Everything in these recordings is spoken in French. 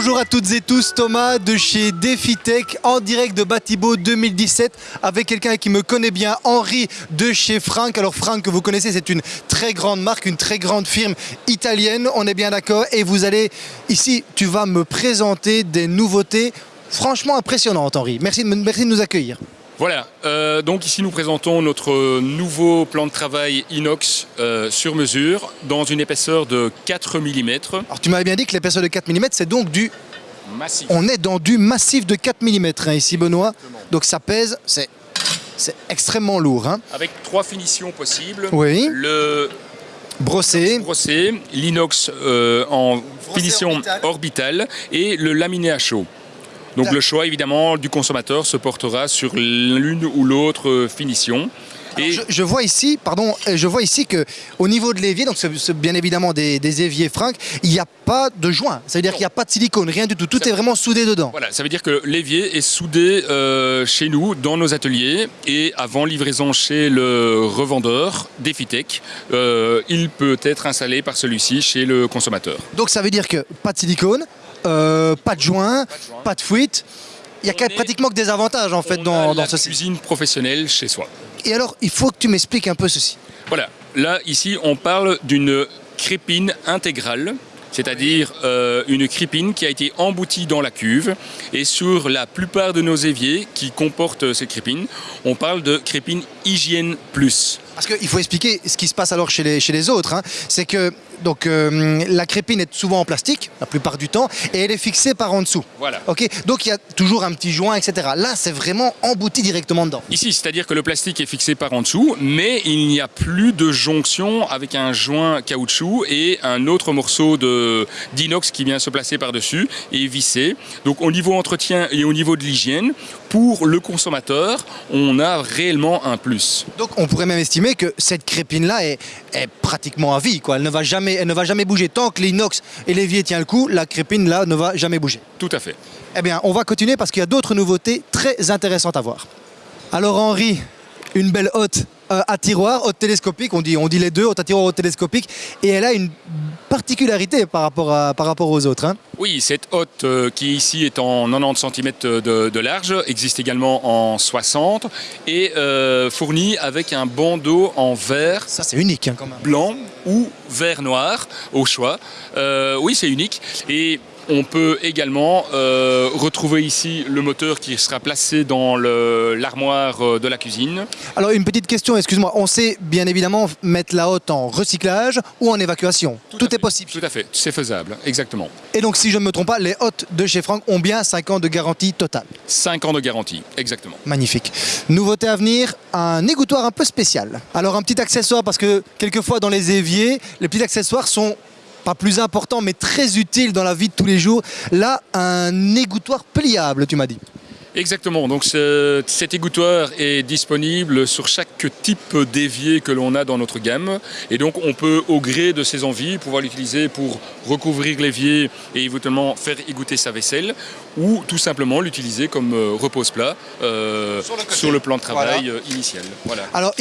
Bonjour à toutes et tous, Thomas de chez DefiTech en direct de Batibo 2017 avec quelqu'un qui me connaît bien, Henri de chez Frank. Alors Frank que vous connaissez, c'est une très grande marque, une très grande firme italienne, on est bien d'accord. Et vous allez ici, tu vas me présenter des nouveautés franchement impressionnantes, Henri. Merci, merci de nous accueillir. Voilà, euh, donc ici nous présentons notre nouveau plan de travail inox euh, sur mesure dans une épaisseur de 4 mm. Alors tu m'avais bien dit que l'épaisseur de 4 mm c'est donc du... Massif. On est dans du massif de 4 mm hein, ici Benoît, donc ça pèse, c'est extrêmement lourd. Hein. Avec trois finitions possibles. Oui. Le brossé, brossé l'inox euh, en finition orbitale et le laminé à chaud. Donc le choix évidemment du consommateur se portera sur l'une ou l'autre finition. Et je, vois ici, pardon, euh, je vois ici que au niveau de l'évier, donc c'est bien évidemment des, éviers Frank, il n'y a pas de joint. Ça veut dire qu'il n'y a pas de silicone, rien du tout. Tout est vraiment soudé dedans. Voilà, ça veut dire que l'évier est soudé euh, chez nous, dans nos ateliers, et avant livraison chez le revendeur d'Efitech, euh, il peut être installé par celui-ci chez le consommateur. Donc ça veut dire que pas de silicone, euh, pas de joint, pas de fuite. Il y a pratiquement que des avantages en fait dans, dans cette cuisine professionnelle chez soi. Et alors, il faut que tu m'expliques un peu ceci. Voilà, là ici on parle d'une crépine intégrale c'est-à-dire euh, une crépine qui a été emboutie dans la cuve. Et sur la plupart de nos éviers qui comportent cette crépine, on parle de crépine hygiène plus. Parce qu'il faut expliquer ce qui se passe alors chez les, chez les autres. Hein. C'est que donc, euh, la crépine est souvent en plastique, la plupart du temps, et elle est fixée par en dessous. Voilà. Ok. donc il y a toujours un petit joint, etc. Là, c'est vraiment embouti directement dedans. Ici, c'est-à-dire que le plastique est fixé par en dessous, mais il n'y a plus de jonction avec un joint caoutchouc et un autre morceau d'inox qui vient se placer par-dessus et visser. Donc au niveau entretien et au niveau de l'hygiène, pour le consommateur, on a réellement un plus. Donc on pourrait même estimer que cette crépine-là est, pratiquement à vie. Quoi. Elle, ne va jamais, elle ne va jamais bouger. Tant que l'inox et l'évier tient le coup, la crépine là ne va jamais bouger. Tout à fait. Eh bien, on va continuer parce qu'il y a d'autres nouveautés très intéressantes à voir. Alors Henri, une belle hotte euh, à tiroir, haute télescopique, on dit, on dit les deux, haute à tiroir, haute télescopique, et elle a une particularité par rapport, à, par rapport aux autres. Hein. Oui, cette hotte euh, qui ici est en 90 cm de, large existe également en 60 et euh, fournie avec un bandeau en verre. Ça c'est unique hein, Blanc ou vert noir au choix. oui, c'est unique. Et on peut également euh, retrouver ici le moteur qui sera placé dans l'armoire euh, de la cuisine. Alors une petite question, excuse-moi, on sait bien évidemment mettre la hotte en recyclage ou en évacuation Tout, est possible Tout à fait, c'est faisable, exactement. Et donc si je ne me trompe pas, les hottes de chez Franck ont bien 5 ans de garantie totale 5 ans de garantie, exactement. Magnifique. Nouveauté à venir, un égouttoir un peu spécial. Alors un petit accessoire parce que quelquefois dans les éviers, les petits accessoires sont pas plus important, mais très utile dans la vie de tous les jours. Là, un égouttoir pliable, tu m'as dit. Exactement, donc cet égouttoir est disponible sur chaque type d'évier que l'on a dans notre gamme et donc on peut au gré de ses envies pouvoir l'utiliser pour recouvrir l'évier et éventuellement faire égoutter sa vaisselle ou tout simplement l'utiliser comme euh, repose-plat euh, sur, le plan de travail euh, initial. Voilà. Alors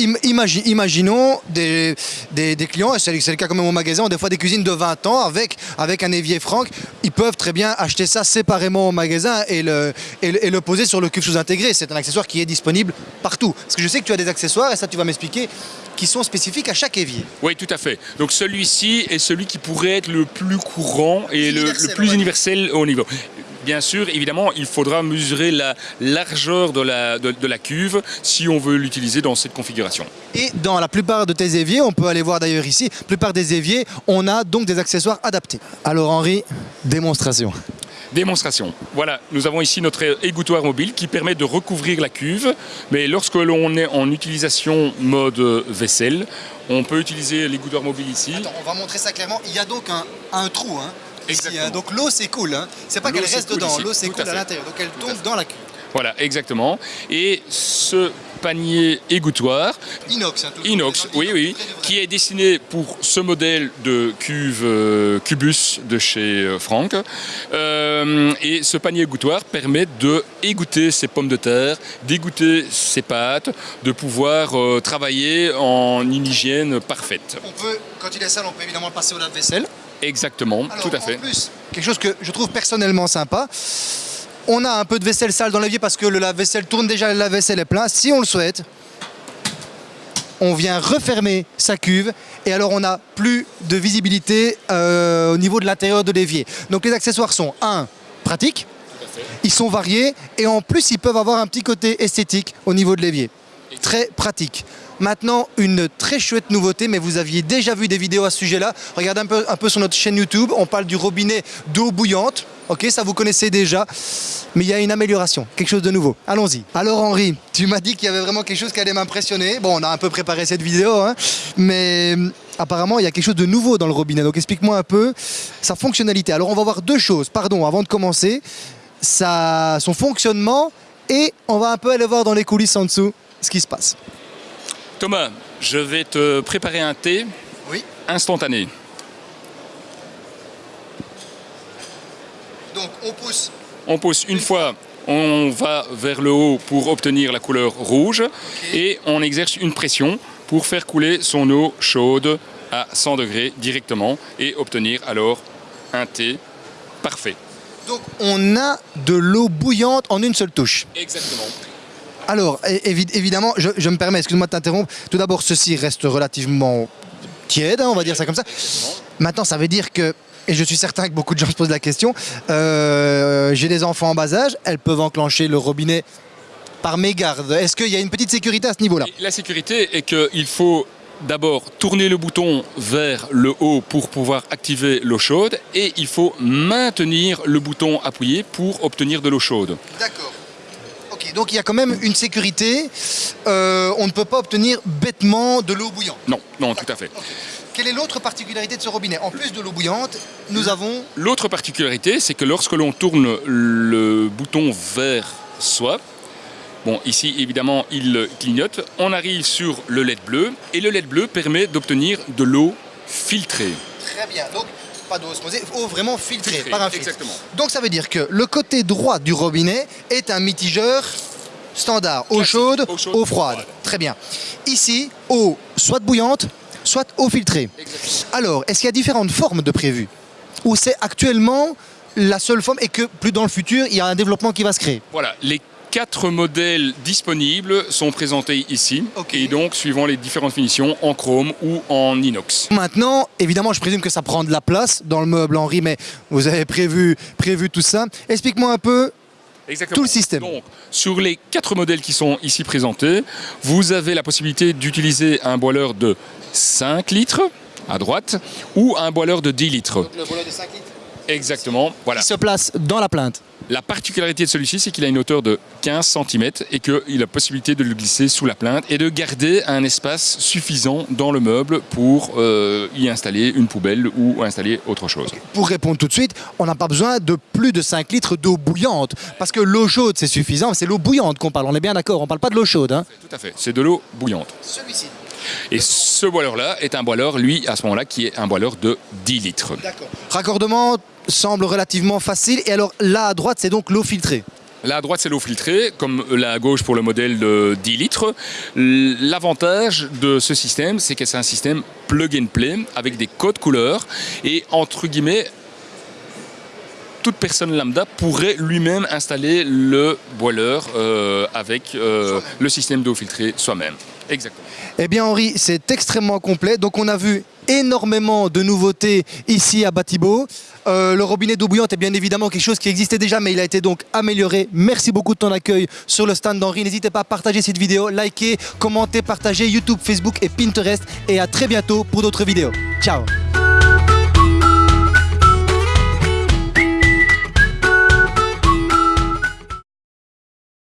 imaginons des, des, clients, et c'est le cas quand même au magasin, ont des fois des cuisines de 20 ans avec, avec un évier franc, ils peuvent très bien acheter ça séparément au magasin et le, et le poser sur le cuve sous-intégré. C'est un accessoire qui est disponible partout. Parce que je sais que tu as des accessoires, et ça tu vas m'expliquer, qui sont spécifiques à chaque évier. Oui, tout à fait. Donc celui-ci est celui qui pourrait être le plus courant et le, plus universel au niveau. Bien sûr, évidemment, il faudra mesurer la largeur de la, de, la cuve si on veut l'utiliser dans cette configuration. Et dans la plupart de tes éviers, on peut aller voir d'ailleurs ici, la plupart des éviers, on a donc des accessoires adaptés. Alors Henri, démonstration. Démonstration. Voilà, nous avons ici notre égouttoir mobile qui permet de recouvrir la cuve, mais lorsque l'on est en utilisation mode vaisselle, on peut utiliser l'égouttoir mobile ici. Attends, on va montrer ça clairement. Il y a donc un, trou, hein, hein. donc l'eau s'écoule, hein. c'est pas qu'elle reste dedans, l'eau s'écoule à, l'intérieur, donc elle tombe dans la cuve. Voilà, exactement. Et ce panier égouttoir. Inox. Hein, inox, oui, oui, qui est destiné pour ce modèle de cuve euh, Cubus de chez euh, Franck. Euh, et ce panier égouttoir permet de égoutter ses pommes de terre, d'égoutter ses pâtes, de pouvoir travailler en une hygiène parfaite. On peut, quand il est sale, on peut évidemment passer au lave-vaisselle. Exactement, tout à fait. Plus quelque chose que je trouve personnellement sympa. On a un peu de vaisselle sale dans l'évier parce que le lave-vaisselle tourne déjà, le lave-vaisselle est plein. Si on le souhaite, on vient refermer sa cuve et alors on n'a plus de visibilité euh, au niveau de l'intérieur de l'évier. Donc les accessoires sont, un, pratiques, ils sont variés et en plus ils peuvent avoir un petit côté esthétique au niveau de l'évier. Très pratique. Maintenant, une très chouette nouveauté, mais vous aviez déjà vu des vidéos à ce sujet-là. Regardez un peu, un peu sur notre chaîne YouTube, on parle du robinet d'eau bouillante. Ok, ça vous connaissez déjà, mais il y a une amélioration, quelque chose de nouveau. Allons-y. Alors Henri, tu m'as dit qu'il y avait vraiment quelque chose qui allait m'impressionner. Bon, on a un peu préparé cette vidéo, hein, mais hum, apparemment il y a quelque chose de nouveau dans le robinet. Donc explique-moi un peu sa fonctionnalité. Alors on va voir deux choses, pardon, avant de commencer. Sa, son fonctionnement et on va un peu aller voir dans les coulisses en dessous ce qui se passe. Thomas, je vais te préparer un thé Oui. instantané. On pousse. On pousse une fois, on va vers le haut pour obtenir la couleur rouge et on exerce une pression pour faire couler son eau chaude à 100 degrés directement et obtenir alors un thé parfait. Donc on a de l'eau bouillante en une seule touche. Exactement. Alors évidemment, je, je me permets, excuse-moi de t'interrompre. Tout d'abord, ceci reste relativement tiède, hein, on va dire ça comme ça. Maintenant, ça veut dire que, et je suis certain que beaucoup de gens se posent la question, euh, j'ai des enfants en bas âge, elles peuvent enclencher le robinet par mégarde. Est-ce qu'il y a une petite sécurité à ce niveau-là? La sécurité est qu'il faut d'abord tourner le bouton vers le haut pour pouvoir activer l'eau chaude et il faut maintenir le bouton appuyé pour obtenir de l'eau chaude. D'accord. Ok, donc il y a quand même une sécurité. Euh, on ne peut pas obtenir bêtement de l'eau bouillante. Non, non, tout à fait. Quelle est l'autre particularité de ce robinet En plus de l'eau bouillante, nous avons L'autre particularité, c'est que lorsque l'on tourne le bouton vers soi, bon, ici évidemment il clignote, on arrive sur le LED bleu et le LED bleu permet d'obtenir de l'eau filtrée. Très bien. Donc, pas d'eau osmosée, eau vraiment filtrée Filtrée, par un filtre. exactement. Donc, ça veut dire que le côté droit du robinet est un mitigeur standard. Eau chaude, eau chaude, eau froide. froide. Très bien. Ici, eau soit bouillante, soit eau filtrée. Alors, est-ce qu'il y a différentes formes de prévues Ou c'est actuellement la seule forme et que plus dans le futur, il y a un développement qui va se créer? Voilà, les quatre modèles disponibles sont présentés ici Ok. et donc suivant les différentes finitions en chrome ou en inox. Maintenant, évidemment, je présume que ça prend de la place dans le meuble Henri, mais vous avez prévu, prévu tout ça. Explique-moi un peu Exactement. Tout le système. Donc, sur les quatre modèles qui sont ici présentés, vous avez la possibilité d'utiliser un boiler de 5 litres à droite ou un boiler de 10 litres. Le volet de 5 litres Exactement. Voilà. qui se place dans la plainte. La particularité de celui-ci, c'est qu'il a une hauteur de 15 cm et qu'il a la possibilité de le glisser sous la plainte et de garder un espace suffisant dans le meuble pour euh, y installer une poubelle ou installer autre chose. Pour répondre tout de suite, on n'a pas besoin de plus de 5 litres d'eau bouillante. Parce que l'eau chaude, c'est suffisant. C'est l'eau bouillante qu'on parle. On est bien d'accord. On ne parle pas de l'eau chaude. hein. Tout à fait. C'est de l'eau bouillante. Celui-ci. Et ce boiler-là est un boiler, lui, à ce moment-là, qui est un boiler de 10 litres. D'accord. Raccordement semble relativement facile. Et alors là à droite, c'est donc l'eau filtrée. Là à droite, c'est l'eau filtrée, comme là à gauche pour le modèle de 10 litres. L'avantage de ce système, c'est que c'est un système plug and play avec des codes couleurs et entre guillemets, toute personne lambda pourrait lui-même installer le boiler euh, avec euh, le système d'eau filtrée soi-même. Exactement. Eh bien Henri, c'est extrêmement complet. Donc on a vu énormément de nouveautés ici à Batibo. Euh, le robinet d'eau bouillante est bien évidemment quelque chose qui existait déjà, mais il a été donc amélioré. Merci beaucoup de ton accueil sur le stand d'Henri. N'hésitez pas à partager cette vidéo, liker, commenter, partager YouTube, Facebook et Pinterest. Et à très bientôt pour d'autres vidéos. Ciao